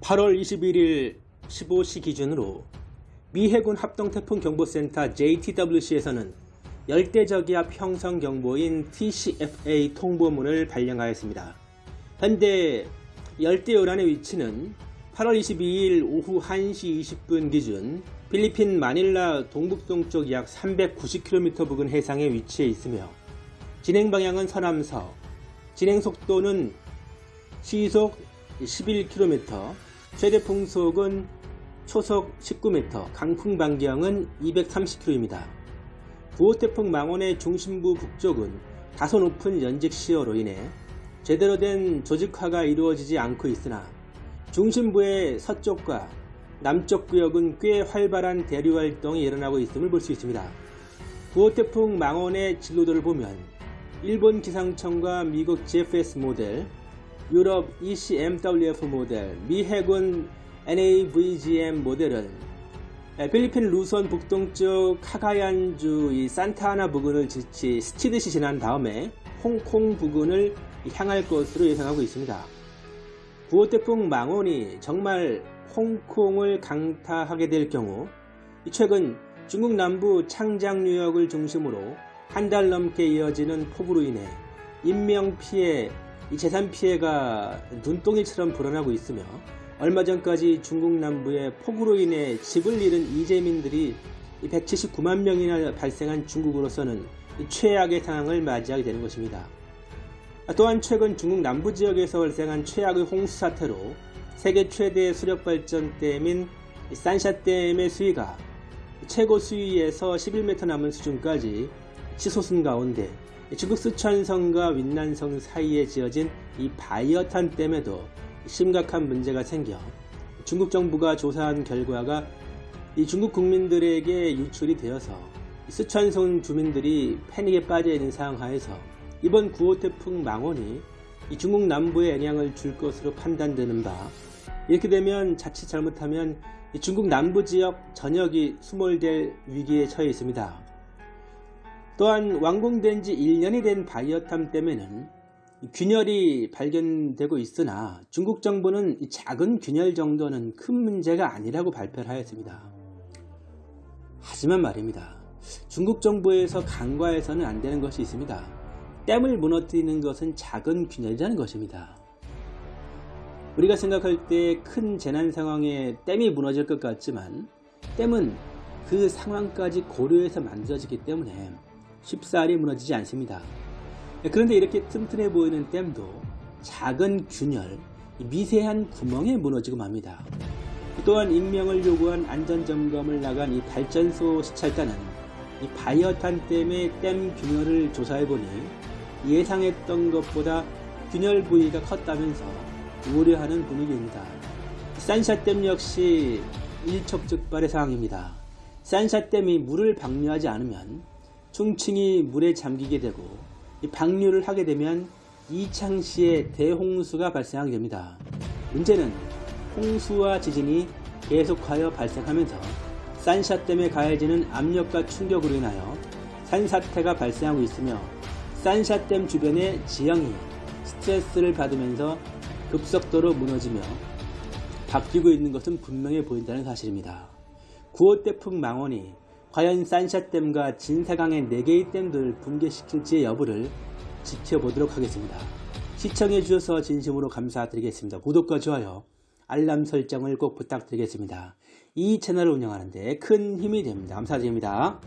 8월 21일 15시 기준으로 미 해군 합동태풍경보센터 JTWC에서는 열대저기압 형성 경보인 TCFA 통보문을 발령하였습니다. 현재 열대요란의 위치는 8월 22일 오후 1시 20분 기준 필리핀 마닐라 동북동쪽 약 390km 부근 해상에 위치해 있으며 진행 방향은 서남서, 진행 속도는 시속 11km, 최대 풍속은 초속 19m, 강풍 반경은 230km입니다. 구호태풍 망원의 중심부 북쪽은 다소 높은 연직 시어로 인해 제대로 된 조직화가 이루어지지 않고 있으나 중심부의 서쪽과 남쪽 구역은 꽤 활발한 대류 활동이 일어나고 있음을 볼 수 있습니다. 구호태풍 망원의 진로도를 보면 일본 기상청과 미국 GFS 모델, 유럽 ECMWF 모델, 미 해군 NAVGM 모델은 필리핀 루선 북동쪽 카가얀주 이 산타하나 부근을 지치 스치듯이 지난 다음에 홍콩 부근을 향할 것으로 예상하고 있습니다. 구호태풍 망원이 정말 홍콩을 강타하게 될 경우 최근 중국 남부 창장 유역을 중심으로 한 달 넘게 이어지는 폭우로 인해 인명피해, 재산 피해가 눈덩이처럼 불어나고 있으며 얼마 전까지 중국 남부의 폭우로 인해 집을 잃은 이재민들이 179만 명이나 발생한 중국으로서는 최악의 상황을 맞이하게 되는 것입니다. 또한 최근 중국 남부 지역에서 발생한 최악의 홍수 사태로 세계 최대 수력발전댐인 산샤댐의 수위가 최고 수위에서 11m 남은 수준까지 치솟은 가운데 중국 쓰촨성과 윈난성 사이에 지어진 이 바이어탄 댐에도 심각한 문제가 생겨 중국 정부가 조사한 결과가 이 중국 국민들에게 유출이 되어서 쓰촨성 주민들이 패닉에 빠져 있는 상황 하에서 이번 9호 태풍 망원이 중국 남부에 영향을 줄 것으로 판단되는 바 이렇게 되면 자칫 잘못하면 중국 남부 지역 전역이 수몰될 위기에 처해 있습니다. 또한 완공된 지 1년이 된 바이어탐 댐에는 균열이 발견되고 있으나 중국 정부는 작은 균열 정도는 큰 문제가 아니라고 발표를 하였습니다. 하지만 말입니다. 중국 정부에서 간과해서는 안 되는 것이 있습니다. 댐을 무너뜨리는 것은 작은 균열이라는 것입니다. 우리가 생각할 때 큰 재난 상황에 댐이 무너질 것 같지만 댐은 그 상황까지 고려해서 만들어지기 때문에 쉽사리 무너지지 않습니다. 그런데 이렇게 튼튼해 보이는 댐도 작은 균열, 미세한 구멍에 무너지고 맙니다. 또한 인명을 요구한 안전점검을 나간 이 발전소 시찰단은 이 바이어탄 댐의 댐 균열을 조사해보니 예상했던 것보다 균열 부위가 컸다면서 우려하는 분위기입니다. 산샤댐 역시 일촉즉발의 상황입니다. 산샤댐이 물을 방류하지 않으면 충칭이 물에 잠기게 되고 방류를 하게 되면 이창시에 대홍수가 발생하게 됩니다. 문제는 홍수와 지진이 계속하여 발생하면서 산샤 댐에 가해지는 압력과 충격으로 인하여 산사태가 발생하고 있으며 산샤 댐 주변의 지형이 스트레스를 받으면서 급속도로 무너지며 바뀌고 있는 것은 분명해 보인다는 사실입니다. 9호 태풍 망원이 과연 산샤댐과 진사강의 4개의 댐들을 붕괴시킬지의 여부를 지켜보도록 하겠습니다. 시청해주셔서 진심으로 감사드리겠습니다. 구독과 좋아요, 알람 설정을 꼭 부탁드리겠습니다. 이 채널을 운영하는데 큰 힘이 됩니다. 감사드립니다.